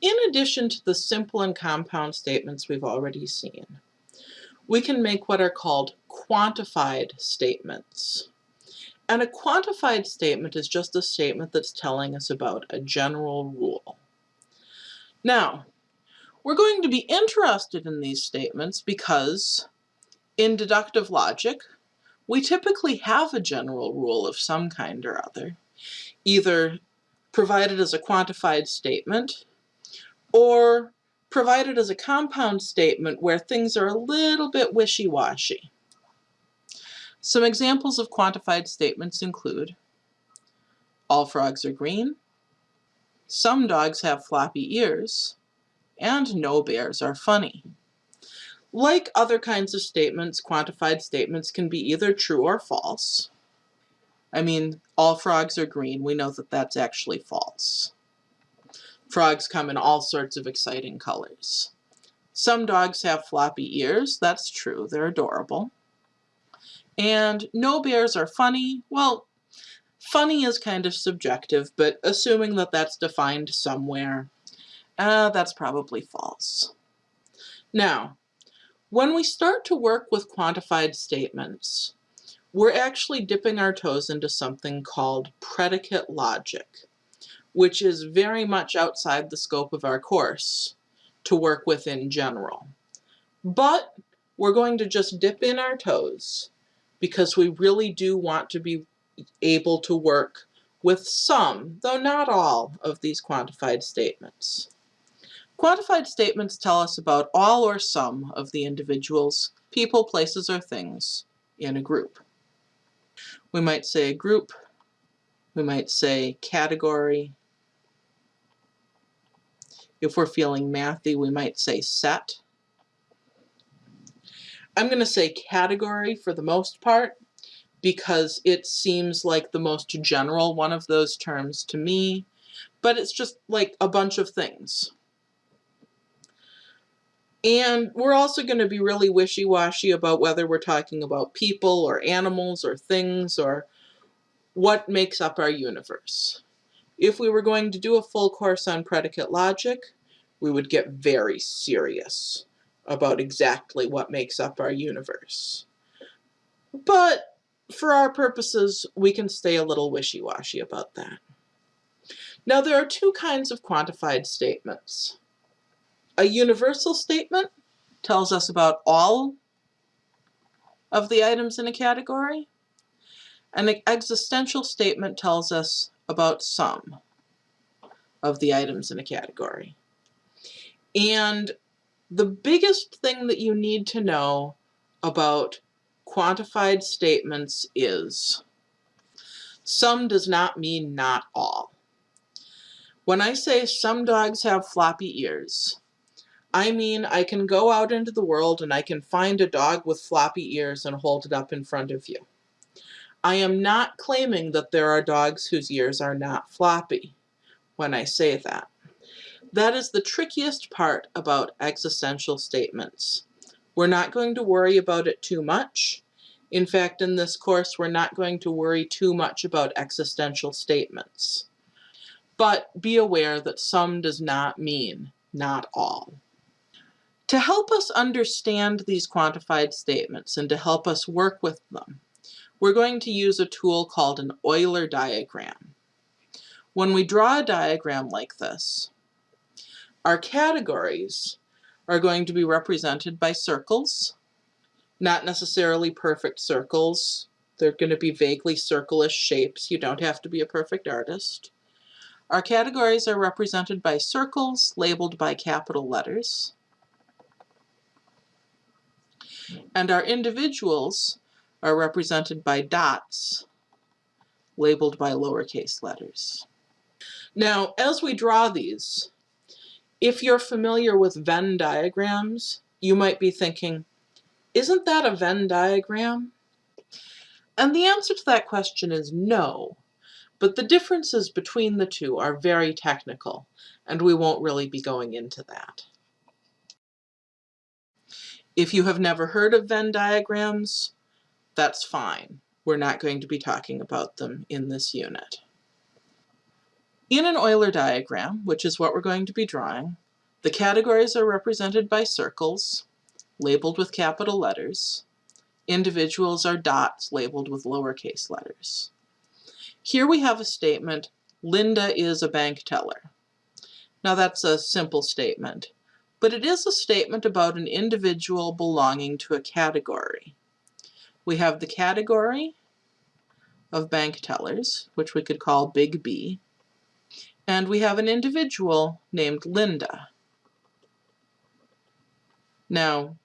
In addition to the simple and compound statements we've already seen, we can make what are called quantified statements. And a quantified statement is just a statement that's telling us about a general rule. Now, we're going to be interested in these statements because in deductive logic, we typically have a general rule of some kind or other, either provided as a quantified statement or provided as a compound statement where things are a little bit wishy-washy. Some examples of quantified statements include all frogs are green, some dogs have floppy ears, and no bears are funny. Like other kinds of statements, quantified statements can be either true or false. I mean, all frogs are green. We know that that's actually false. Frogs come in all sorts of exciting colors. Some dogs have floppy ears. That's true. They're adorable. And no bears are funny. Well, funny is kind of subjective, but assuming that that's defined somewhere, uh, that's probably false. Now, when we start to work with quantified statements, we're actually dipping our toes into something called predicate logic, which is very much outside the scope of our course to work with in general. But we're going to just dip in our toes because we really do want to be able to work with some, though not all, of these quantified statements. Quantified statements tell us about all or some of the individuals, people, places, or things in a group. We might say a group, we might say category. If we're feeling mathy, we might say set. I'm going to say category for the most part because it seems like the most general one of those terms to me, but it's just like a bunch of things. And we're also going to be really wishy-washy about whether we're talking about people or animals or things or what makes up our universe. If we were going to do a full course on predicate logic, we would get very serious about exactly what makes up our universe. But for our purposes, we can stay a little wishy-washy about that. Now there are two kinds of quantified statements. A universal statement tells us about all of the items in a category. An existential statement tells us about some of the items in a category. And the biggest thing that you need to know about quantified statements is some does not mean not all. When I say some dogs have floppy ears, I mean I can go out into the world and I can find a dog with floppy ears and hold it up in front of you. I am not claiming that there are dogs whose ears are not floppy when I say that. That is the trickiest part about existential statements. We're not going to worry about it too much. In fact, in this course, we're not going to worry too much about existential statements. But be aware that some does not mean not all. To help us understand these quantified statements and to help us work with them, we're going to use a tool called an Euler diagram. When we draw a diagram like this, our categories are going to be represented by circles, not necessarily perfect circles. They're going to be vaguely circle-ish shapes. You don't have to be a perfect artist. Our categories are represented by circles labeled by capital letters. And our individuals are represented by dots labeled by lowercase letters. Now, as we draw these, if you're familiar with Venn diagrams, you might be thinking, isn't that a Venn diagram? And the answer to that question is no, but the differences between the two are very technical, and we won't really be going into that. If you have never heard of Venn diagrams, that's fine. We're not going to be talking about them in this unit. In an Euler diagram, which is what we're going to be drawing, the categories are represented by circles, labeled with capital letters. Individuals are dots labeled with lowercase letters. Here we have a statement, Linda is a bank teller. Now that's a simple statement, but it is a statement about an individual belonging to a category. We have the category of bank tellers, which we could call big B, and we have an individual named Linda. Now,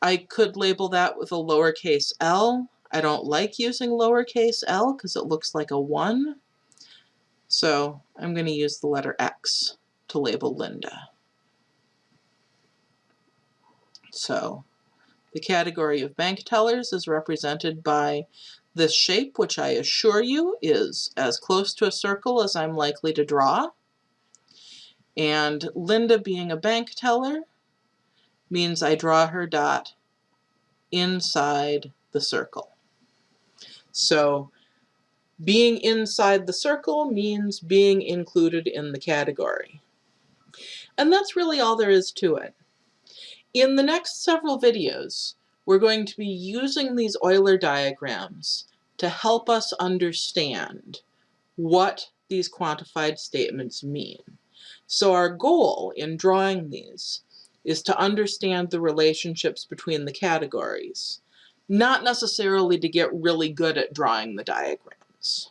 I could label that with a lowercase l. I don't like using lowercase l because it looks like a 1. So I'm going to use the letter X to label Linda. So the category of bank tellers is represented by this shape, which I assure you is as close to a circle as I'm likely to draw. And Linda being a bank teller means I draw her dot inside the circle. So being inside the circle means being included in the category. And that's really all there is to it. In the next several videos, we're going to be using these Euler diagrams to help us understand what these quantified statements mean. So our goal in drawing these is to understand the relationships between the categories, not necessarily to get really good at drawing the diagrams.